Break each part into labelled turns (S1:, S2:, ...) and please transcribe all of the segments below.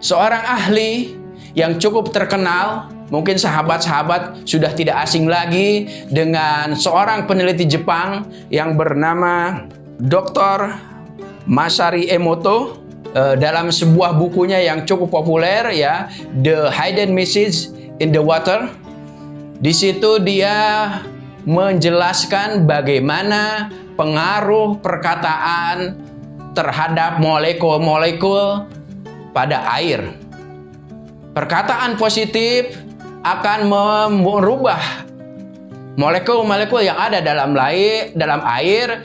S1: seorang ahli yang cukup terkenal, mungkin sahabat-sahabat sudah tidak asing lagi dengan seorang peneliti Jepang yang bernama Dr. Masari Emoto eh, dalam sebuah bukunya yang cukup populer ya, The Hidden Message in the Water. Di situ dia menjelaskan bagaimana pengaruh perkataan terhadap molekul-molekul pada air. Perkataan positif akan merubah molekul-molekul yang ada dalam air, dalam air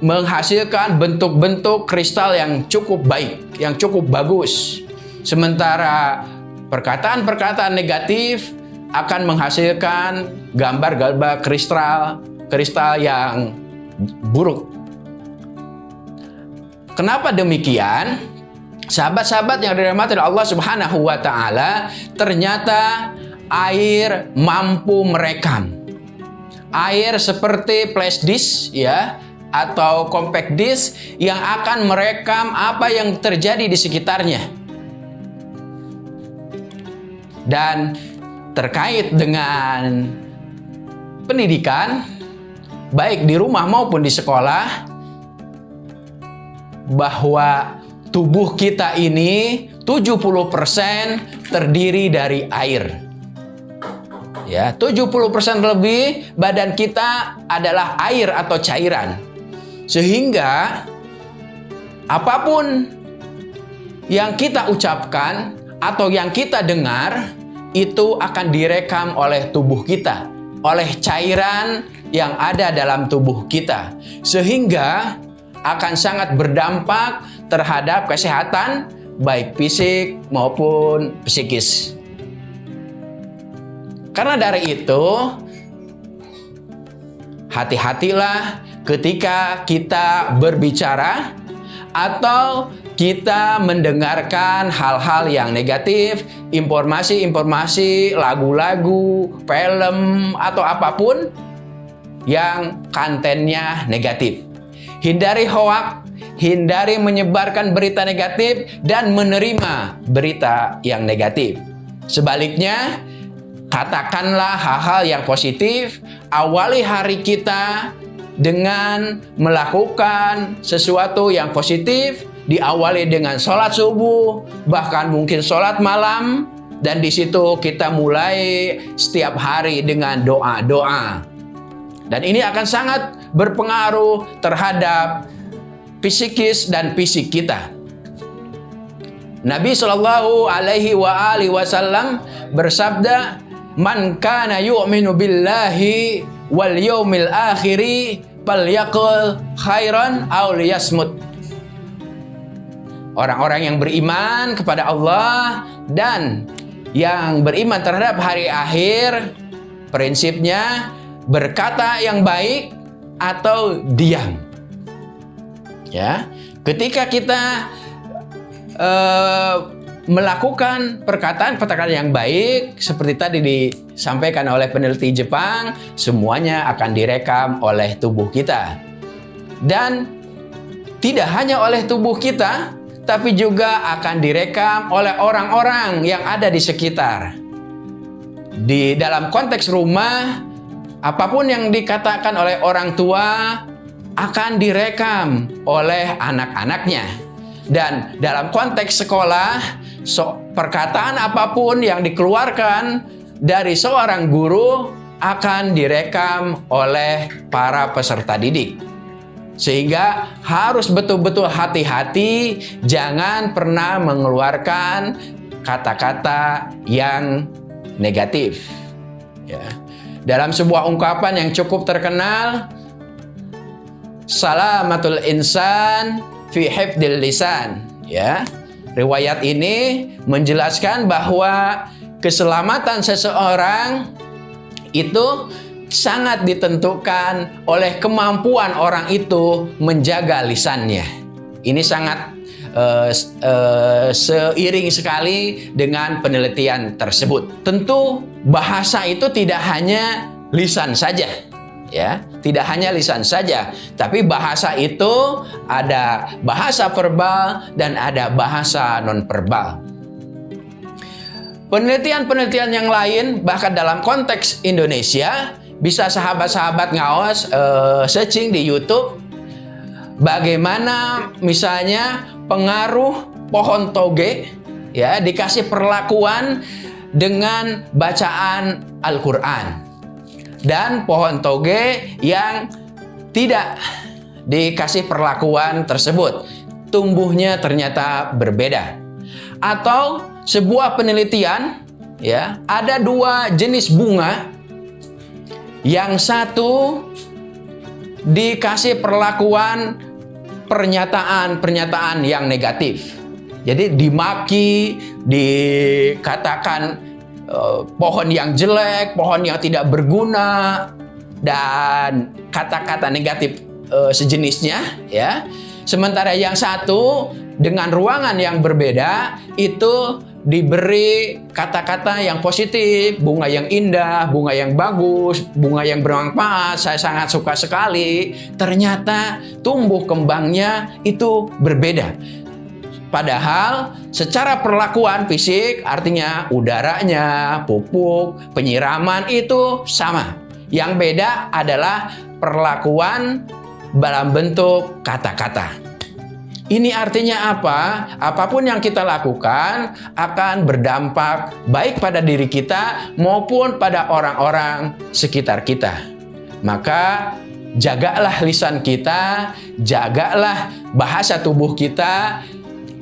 S1: menghasilkan bentuk-bentuk kristal yang cukup baik, yang cukup bagus. Sementara perkataan-perkataan negatif akan menghasilkan gambar-gambar kristal kristal yang buruk. Kenapa demikian? Sahabat-sahabat yang dirahmati Allah Subhanahu wa taala, ternyata air mampu merekam. Air seperti flash disk ya atau compact disk yang akan merekam apa yang terjadi di sekitarnya. Dan terkait dengan pendidikan baik di rumah maupun di sekolah bahwa tubuh kita ini 70% terdiri dari air. Ya, 70% lebih badan kita adalah air atau cairan. Sehingga apa pun yang kita ucapkan atau yang kita dengar itu akan direkam oleh tubuh kita, oleh cairan yang ada dalam tubuh kita. Sehingga akan sangat berdampak terhadap kesehatan baik fisik maupun psikis. Karena dari itu, hati-hatilah ketika kita berbicara atau kita mendengarkan hal-hal yang negatif, informasi-informasi, lagu-lagu, film, atau apa pun yang kontennya negatif. Hindari hoak, hindari menyebarkan berita negatif, dan menerima berita yang negatif. Sebaliknya, katakanlah hal-hal yang positif, awali hari kita dengan melakukan sesuatu yang positif, diawali dengan sholat subuh, bahkan mungkin sholat malam, dan di situ kita mulai setiap hari dengan doa-doa. Dan ini akan sangat berpengaruh terhadap psikis dan fisik kita. Nabi Shallallahu Alaihi Wasallam bersabda, "Man kana yu'minu billahi wal yaumil akhiri falyaqul khairan aw liyasmut." Orang-orang yang beriman kepada Allah dan yang beriman terhadap hari akhir, prinsipnya berkata yang baik atau diam. Ya, ketika kita uh, melakukan perkataan-perkataan yang baik seperti tadi disampaikan oleh peneliti Jepang, semuanya akan direkam oleh tubuh kita. Dan tidak hanya oleh tubuh kita, tapi juga akan direkam oleh orang-orang yang ada di sekitar. Di dalam konteks rumah, Apa pun yang dikatakan oleh orang tua akan direkam oleh anak-anaknya. Dan dalam konteks sekolah, so, perkataan apa pun yang dikeluarkan dari seorang guru akan direkam oleh para peserta didik. Sehingga harus betul-betul hati-hati, jangan pernah mengeluarkan kata-kata yang negatif. Ya. Dalam sebuah ungkapan yang cukup terkenal, salamatul insan fi hifdil lisan, ya. Riwayat ini menjelaskan bahwa keselamatan seseorang itu sangat ditentukan oleh kemampuan orang itu menjaga lisannya. Ini sangat uh, uh, seiring sekali dengan penelitian tersebut. Tentu bahasa itu tidak hanya lisan saja, ya, tidak hanya lisan saja, tapi bahasa itu ada bahasa verbal dan ada bahasa non-verbal. Penelitian-penelitian yang lain, bahkan dalam konteks Indonesia, bisa sahabat-sahabat ngawas uh, searching di YouTube bagaimana misalnya pengaruh pohon toge ya dikasih perlakuan dengan bacaan Al-Qur'an dan pohon toge yang tidak dikasih perlakuan tersebut tumbuhnya ternyata berbeda atau sebuah penelitian ya ada dua jenis bunga yang satu dikasih perlakuan pernyataan-pernyataan yang negatif. Jadi dimaki, dikatakan uh, pohon yang jelek, pohon yang tidak berguna, dan kata-kata negatif uh, sejenisnya, ya. Sementara yang satu dengan ruangan yang berbeda itu diberi kata-kata yang positif, bunga yang indah, bunga yang bagus, bunga yang bermanfaat, saya sangat suka sekali. Ternyata tumbuh kembangnya itu berbeda. Padahal secara perlakuan fisik artinya udaranya, pupuk, penyiraman itu sama. Yang beda adalah perlakuan dalam bentuk kata-kata. Ini artinya apa? Apa pun yang kita lakukan akan berdampak baik pada diri kita maupun pada orang-orang sekitar kita. Maka jagalah lisan kita, jagalah bahasa tubuh kita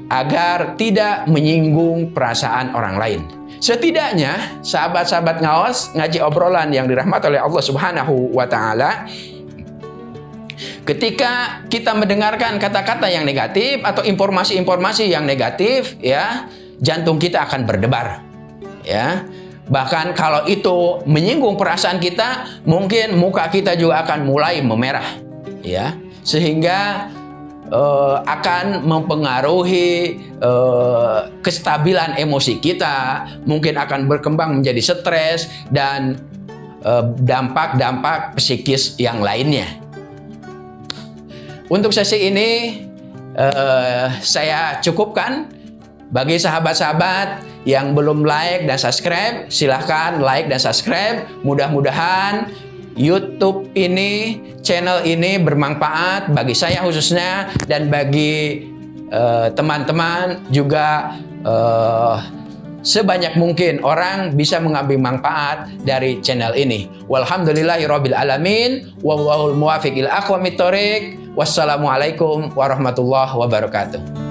S1: agar tidak menyinggung perasaan orang lain. Setidaknya sahabat-sahabat ngawas ngaji obrolan yang dirahmati oleh Allah Subhanahu wa taala Ketika kita mendengarkan kata-kata yang negatif atau informasi-informasi yang negatif, ya, jantung kita akan berdebar. Ya. Bahkan kalau itu menyinggung perasaan kita, mungkin muka kita juga akan mulai memerah, ya. Sehingga uh, akan mempengaruhi uh, kestabilan emosi kita, mungkin akan berkembang menjadi stres dan eh, dampak-dampak uh, psikis yang lainnya. Untuk sesi ini uh, saya cukupkan. Bagi sahabat-sahabat yang belum like dan subscribe, silahkan like dan subscribe. Mudah-mudahan YouTube ini, channel ini bermanfaat bagi saya khususnya dan bagi eh, teman-teman uh, juga uh, sebanyak mungkin orang bisa mengambil manfaat dari channel ini. Walhamdulillahirabbil alamin, wallahul muwaffiq. Wassalamualaikum warahmatullahi wabarakatuh.